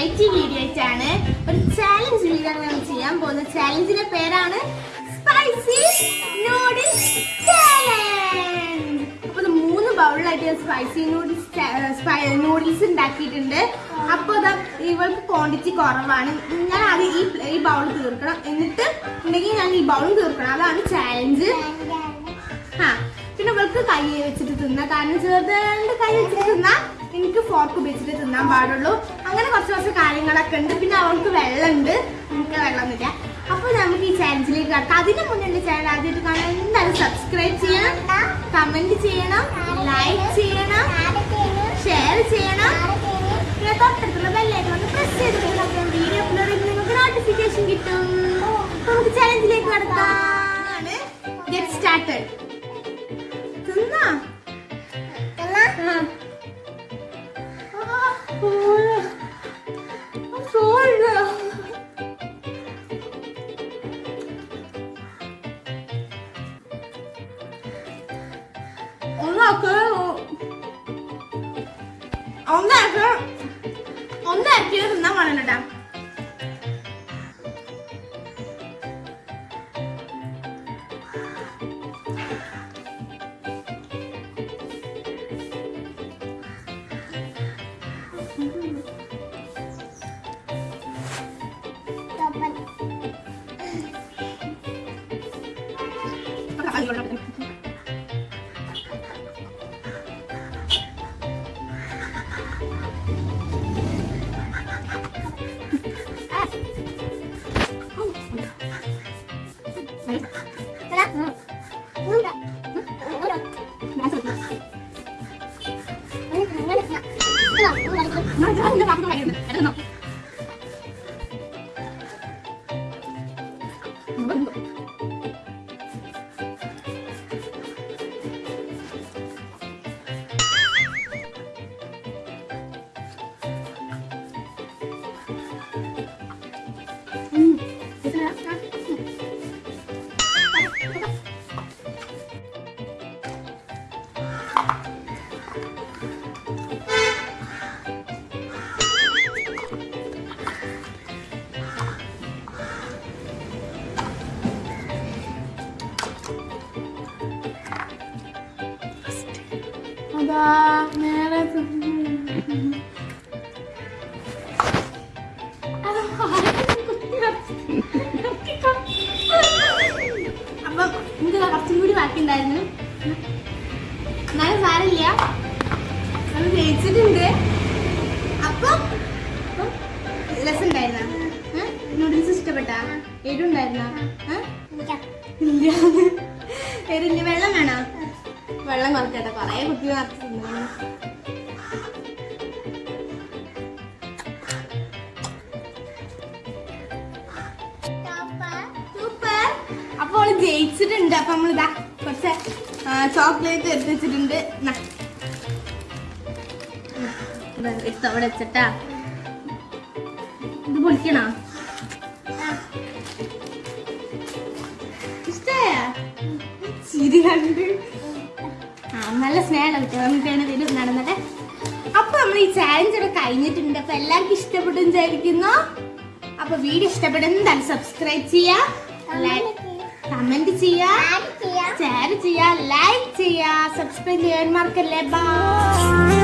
Variety video ആയിട്ടാണ് ഒരു challenge video ആണ് നമ്മൾ ചെയ്യാൻ പോകുന്ന ചാലഞ്ചിന്റെ പേരാണ് സ്പൈസി നൂഡിൽസ് ചാലഞ്ച് അപ്പൊ മൂന്ന് ബൗളിലായിട്ട് സ്പൈസി നൂഡിൽസ് നൂഡിൽസ് ഉണ്ടാക്കിയിട്ടുണ്ട്. അപ്പൊ ഇതാ ഇവൾക്ക് ക്വാണ്ടിറ്റി കുറവാണ്. ഞാൻ അത് ഈ ഈ ബൗൾ തീർക്കണം. എന്നിട്ട് ഉണ്ടെങ്കിൽ ഞാൻ ഈ ബൗൾ തീർക്കണം. അതാണ് ചാലഞ്ച് ആ പിന്നെ ഇവൾക്ക് കൈ വെച്ചിട്ട് തിന്നാം. കാരണം ചെറുതാണ്ട് കൈ വെച്ചിട്ട് തിന്നാം. എനിക്ക് ഫോർക്ക് ഉപയോഗിച്ചിട്ട് തിന്നാൻ പാടുള്ളൂ. അങ്ങനെ കുറച്ച് കുറച്ച് കാര്യങ്ങളൊക്കെ ഉണ്ട്. പിന്നെ അവൾക്ക് വെള്ളമുണ്ട്. നമുക്ക് വെള്ളമൊന്നുമില്ല. അപ്പൊ നമുക്ക് ഈ ചാനലിലേക്ക് കടക്കാം. അതിന് മുന്നേ ചാനൽ ആദ്യമായിട്ട് കാണാൻ എന്തായാലും സബ്സ്ക്രൈബ് ചെയ്യണം. കമന്റ് ചെയ്യണം. ലൈക്ക് ചെയ്യണം. ഷെയർ ചെയ്യണം. പിന്നെ തൊട്ടടുത്തുള്ള ബെല്ലായിട്ട് ഒന്ന് പ്രസ് ചെയ്ത് വീഡിയോ അപ്ലോഡ് ചെയ്ത് നിങ്ങൾക്ക് നോട്ടിഫിക്കേഷൻ കിട്ടും. നമുക്ക് ചാലഞ്ചിലേക്ക് കടക്കാം. ഗെറ്റ് സ്റ്റാർട്ടഡ് ഒന്നാക്ക് ഒന്നാക്ക് ഒന്നാക്കിയത് തിന്നാൻ Mm. അതാ നേരെ അപ്പം എനിക്ക് കുറച്ചും കൂടി ബാക്കിയുണ്ടായിരുന്നു എന്നാലും സാരമില്ല അത് ജയിച്ചിട്ടുണ്ട് അപ്പം ലെസ് ഉണ്ടായിരുന്ന നൂഡിൽസ് ഇഷ്ടപ്പെട്ടാ എരുണ്ടായിരുന്ന ഇല്ല. എരില്ല വെള്ളം വേണോ? വെള്ളം കുറക്കട്ടെ. കൊറേ കുട്ടി നിറച്ച് തിന്നു സൂപ്പർ അപ്പൊ അവൾ ജയിച്ചിട്ടുണ്ട്. അപ്പൊ നമ്മളിതാ കുറച്ച് ചോക്ലേറ്റ് എടുത്ത് വെച്ചിട്ടുണ്ട്. എടുത്ത് വെച്ചിട്ടാ. ഇത് പൊളിക്കണോ? ഇഷ്ടമായ ചിരി കണ്ട് ആ നല്ല സ്നേഹം കിട്ടും നമുക്കാണ് ഇതിൽ നടന്നത് അപ്പൊ നമ്മൾ ഈ ചാലഞ്ച് ഒക്കെ കഴിഞ്ഞിട്ടുണ്ട്. അപ്പൊ എല്ലാവർക്കും ഇഷ്ടപ്പെട്ടു വിചാരിക്കുന്നു. അപ്പൊ വീഡിയോ ഇഷ്ടപ്പെടുന്ന സബ്സ്ക്രൈബ് ചെയ്യാ. കമന്റ് ചെയ്യാ. ഷെയർ ചെയ്യാ. ലൈക്ക് ചെയ്യാ. സബ്സ്ക്രൈബ് ചെയ്യാൻ മറക്കല്ലേ. ബൈ